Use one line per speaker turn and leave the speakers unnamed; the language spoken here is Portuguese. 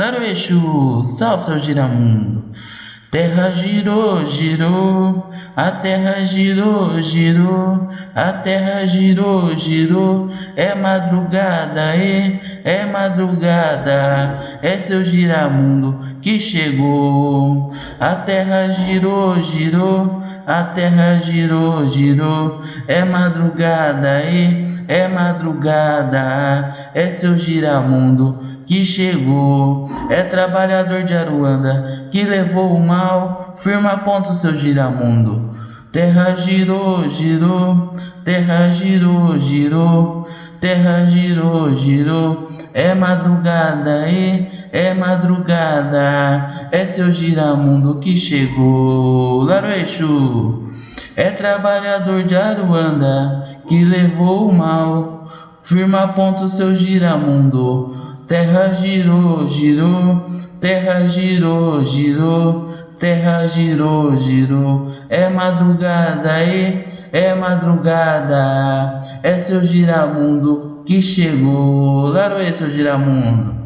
Laroeixo, salve seu giramundo. Terra girou, girou, a terra girou, girou, a terra girou, girou. É madrugada, é, é madrugada, é seu giramundo que chegou. A terra girou, girou, a terra girou, girou. É madrugada, é, é madrugada, é seu giramundo que chegou. É trabalhador de Aruanda que levou o mal, firma ponto seu giramundo. Terra girou, girou, terra girou, girou, terra girou, girou. É madrugada, e é madrugada, é seu giramundo que chegou. Laroeixo é trabalhador de Aruanda que levou o mal, firma ponto seu giramundo. Terra girou, girou, terra girou, girou, terra girou, girou. É madrugada, e é madrugada, é seu giramundo que chegou. Laroê, seu giramundo.